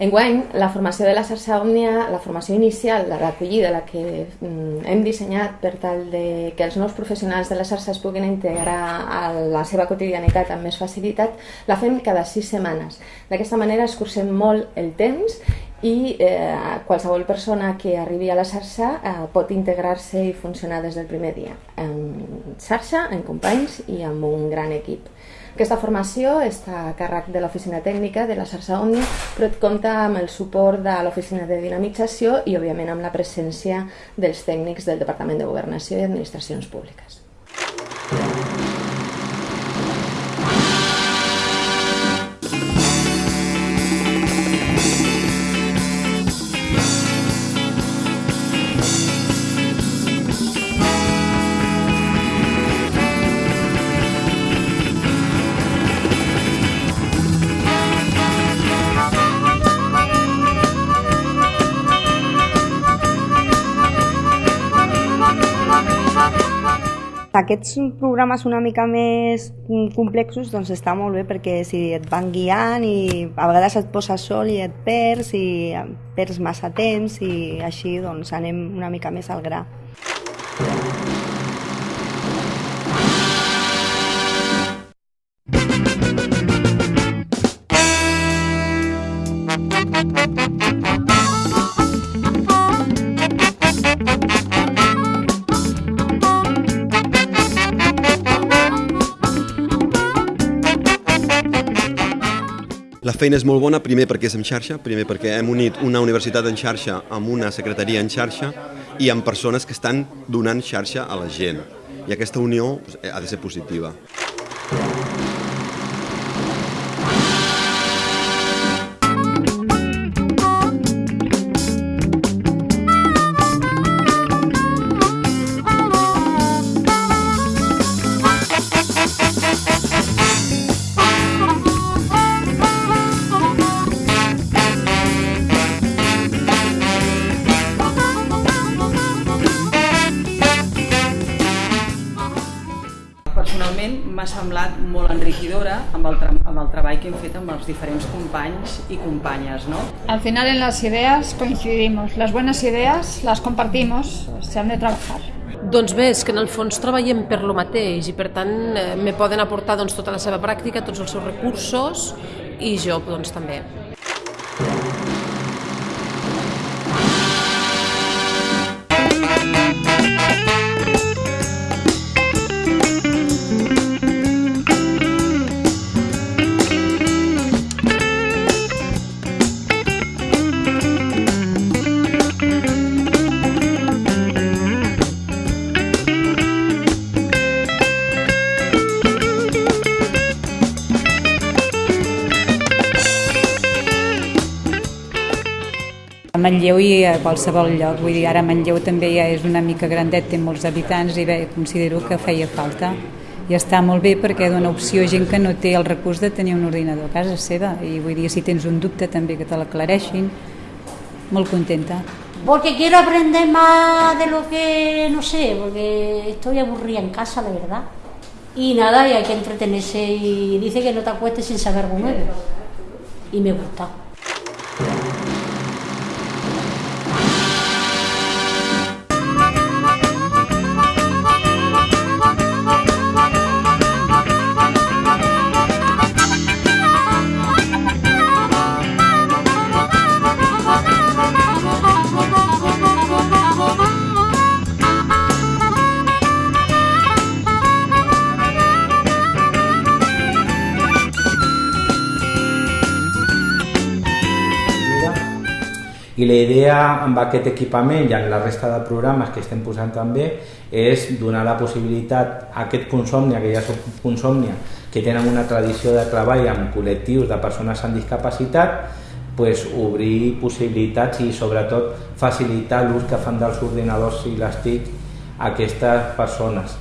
Enguany, la formació de la xarxa Òmnia, la formació inicial, la d'acollida, la que mm, hem dissenyat per tal de que els nous professionals de la xarxa es puguin integrar a la seva quotidianitat amb més facilitat, la fem cada sis setmanes. D'aquesta manera escurcem molt el temps i eh, qualsevol persona que arribi a la xarxa eh, pot integrar-se i funcionar des del primer dia en xarxa, en companys i amb un gran equip. Aquesta formació està a càrrec de l'oficina tècnica de la xarxa Òmnia, però compta amb el suport de l'oficina de dinamització i, òbviament, amb la presència dels tècnics del Departament de Governació i Administracions Públiques. Aquests programes una mica més complexos doncs està molt bé perquè si et van guiant i a vegades et poses sol i et perds i perds massa temps i així doncs anem una mica més al gra. Feina és molt bona, primer perquè és en xarxa, primer perquè hem unit una universitat en xarxa amb una secretaria en xarxa i amb persones que estan donant xarxa a la gent. I aquesta unió ha de ser positiva. Semblat molt enriquidora amb el, amb el treball que hem fet amb els diferents companys i companyes. ¿no? Al final en las ideas coincidimos, las buenas ideas las compartimos, se han de trabajar. Doncs bé, és que en el fons treballem per lo mateix i per tant eh, me poden aportar doncs, tota la seva pràctica, tots els seus recursos i jo doncs, també. Manlleu i a qualsevol lloc, vull dir, ara Manlleu també ja és una mica grandet, té molts habitants i bé, considero que feia falta. I està molt bé perquè dona opció a gent que no té el recurs de tenir un ordinador a casa seva i vull dir, si tens un dubte també que te l'aclareixin. Molt contenta. Porque quiero aprender más de lo que no sé, porque estoy aburrida en casa, la verdad. Y nada, y hay que entretenerse y dice que no te acuestes sin saber algo nuevo. Y me gusta. I la idea amb aquest equipament i en la resta de programes que estem posant també és donar la possibilitat a aquest Consòmnia, que ja són Consòmnia, que tenen una tradició de treball amb col·lectius de persones amb discapacitat, pues, obrir possibilitats i sobretot facilitar l'ús que fan dels ordinadors i les TIC a aquestes persones.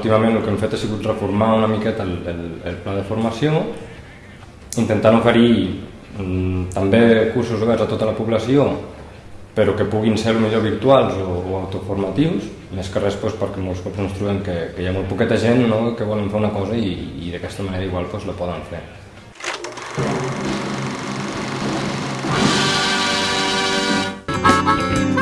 Últimament el que hem fet ha sigut reformar una miqueta el, el, el pla de formació, intentant oferir mm, també cursos oberts a tota la població, però que puguin ser millor virtuals o, o autoformatius, més que res doncs, perquè molts cops ens trobem que, que hi ha molt poqueta gent no, que volen fer una cosa i, i d'aquesta manera igual doncs, la poden fer. Quan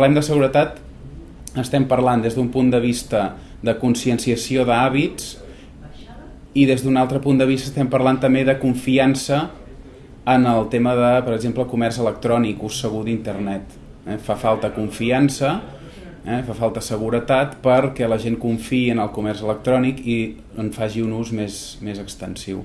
parlem de seguretat estem parlant des d'un punt de vista de conscienciació d'hàbits i des d'un altre punt de vista estem parlant també de confiança en el tema de, per exemple, comerç electrònic, ús segur d'internet. Eh? Fa falta confiança, eh? fa falta seguretat perquè la gent confiï en el comerç electrònic i en faci un ús més, més extensiu.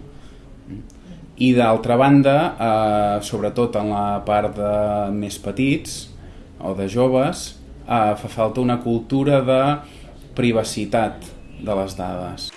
I d'altra banda, eh, sobretot en la part de més petits o de joves, eh, fa falta una cultura de privacitat de les dades.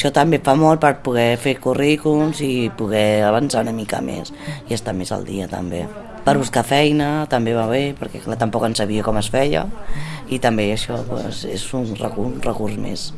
Això també fa molt per poder fer currículums i poder avançar una mica més i estar més al dia també. Per buscar feina també va bé, perquè clar, tampoc en sabia com es feia i també això pues, és un recurs, un recurs més.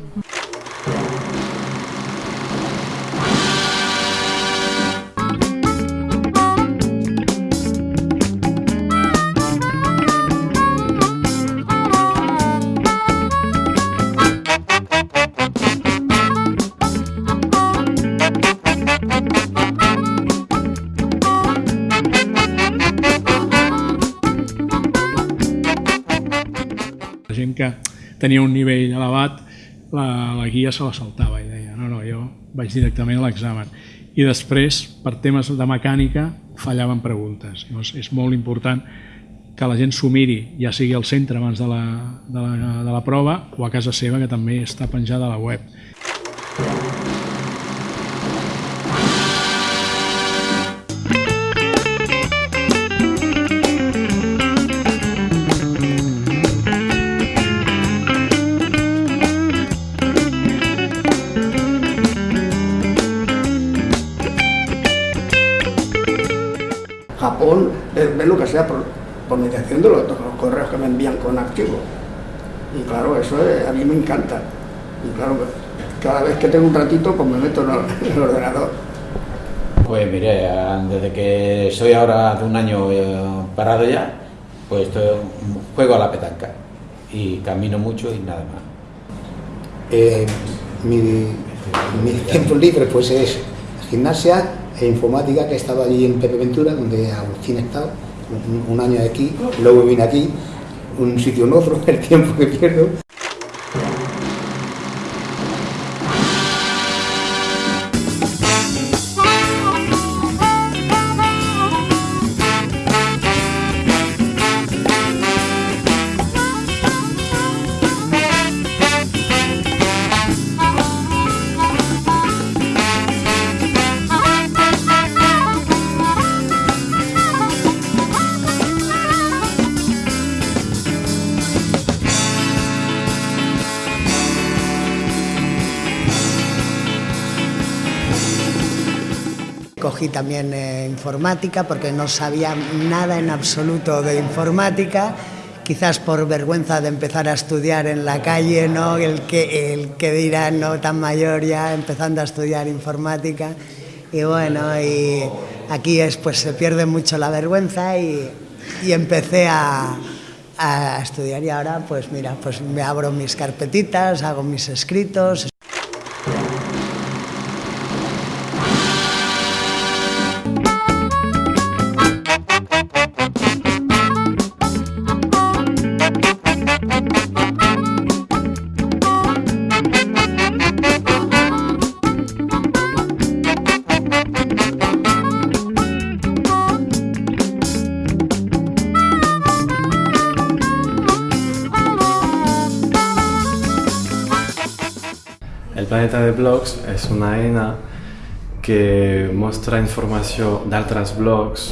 Gent que tenia un nivell elevat, la, la guia se la saltava i deia, no, no, jo vaig directament a l'examen. I després, per temes de mecànica, fallaven preguntes. Llavors, és molt important que la gent s'ho miri, ja sigui al centre abans de la, de, la, de la prova o a casa seva, que també està penjada a la web. Japón lo que sea por, por mediación de los, de los correos que me envían con archivos. Y claro, eso es- a mí me encanta. Y claro, cada vez que tengo un ratito, pues me meto en el, en el ordenador. Pues mire, desde que soy ahora de un año eh, parado ya, pues estoy- juego a la petanca y camino mucho y nada más. Eh, mi, mi tiempo libre pues es gimnasia e informática que he estado allí en Pepe Ventura donde Agustín ha estado un, año aquí, luego vine aquí, un sitio en otro, el tiempo que pierdo. Cogí también eh, informática porque no sabía nada en absoluto de informática, quizás por vergüenza de empezar a estudiar en la calle, ¿no? el, que, el que dirá no tan mayor ya empezando a estudiar informática. Y bueno, y aquí es, pues, se pierde mucho la vergüenza y, y empecé a, a estudiar y ahora pues mira, pues me abro mis carpetitas, hago mis escritos. Planeta de Blogs és una eina que mostra informació d'altres blogs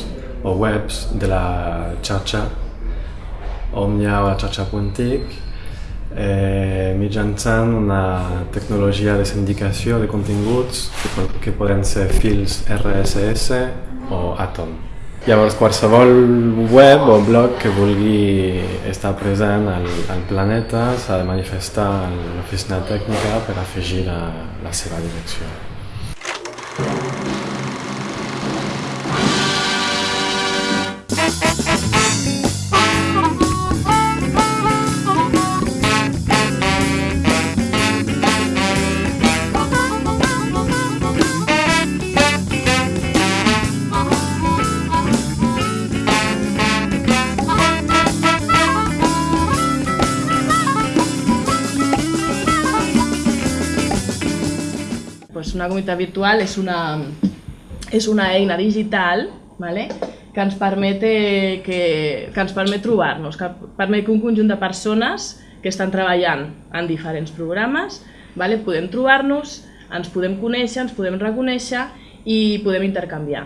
o webs de la xarxa Omnia o la xarxa Puntic eh, mitjançant una tecnologia de sindicació de continguts que, que poden ser fils RSS o Atom. Llavors, qualsevol web o blog que vulgui estar present al, al planeta s'ha de manifestar a l'oficina tècnica per afegir la, la seva direcció. Una comunitat virtual és una, és una eina digital vale? que ens permet, que, que ens permet trobar-nos, que permet que un conjunt de persones que estan treballant en diferents programes vale? podem trobar-nos, ens podem conèixer, ens podem reconèixer i podem intercanviar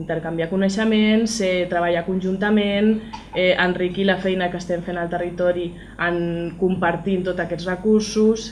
intercanviar coneixements, eh, treballar conjuntament, eh, enriquir la feina que estem fent al territori en compartint tots aquests recursos.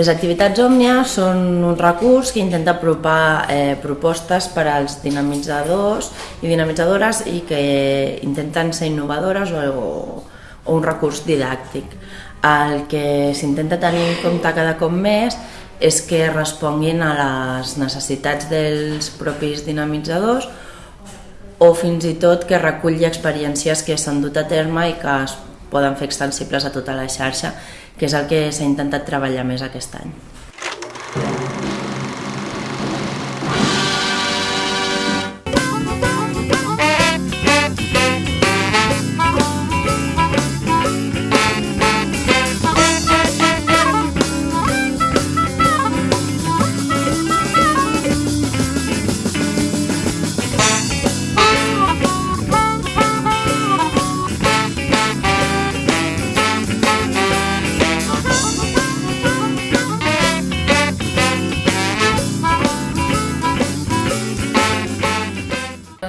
Les activitats Òmnia són un recurs que intenta apropar eh, propostes per als dinamitzadors i dinamitzadores i que intenten ser innovadores o, o un recurs didàctic. El que s'intenta tenir en compte cada cop més és que responguin a les necessitats dels propis dinamitzadors o fins i tot que reculli experiències que s'han dut a terme i que es poden fer extensibles a tota la xarxa, que és el que s'ha intentat treballar més aquest any.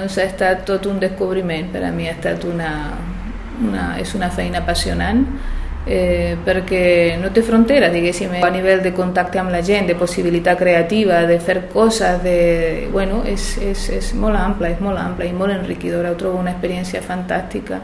Doncs ha estat tot un descobriment, per a mi ha estat una, una, és una feina apassionant eh, perquè no té frontera, diguéssim, a nivell de contacte amb la gent, de possibilitat creativa, de fer coses, de, bueno, és, és, és molt ampla, és molt ampla i molt enriquidora, ho trobo una experiència fantàstica.